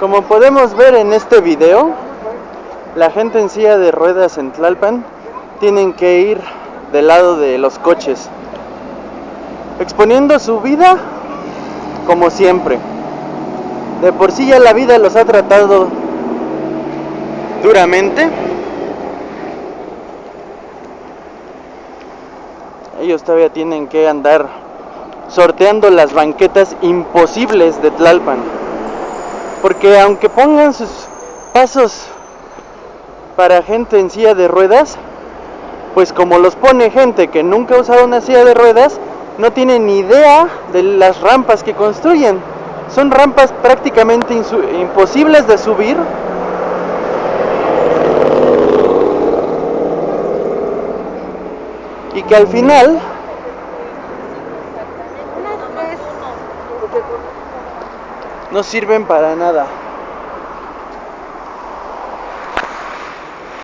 Como podemos ver en este video, la gente en silla de ruedas en Tlalpan tienen que ir del lado de los coches, exponiendo su vida como siempre. De por sí ya la vida los ha tratado duramente. Ellos todavía tienen que andar sorteando las banquetas imposibles de Tlalpan. Porque aunque pongan sus pasos para gente en silla de ruedas, pues como los pone gente que nunca ha usado una silla de ruedas, no tienen ni idea de las rampas que construyen. Son rampas prácticamente imposibles de subir. Y que al final no sirven para nada.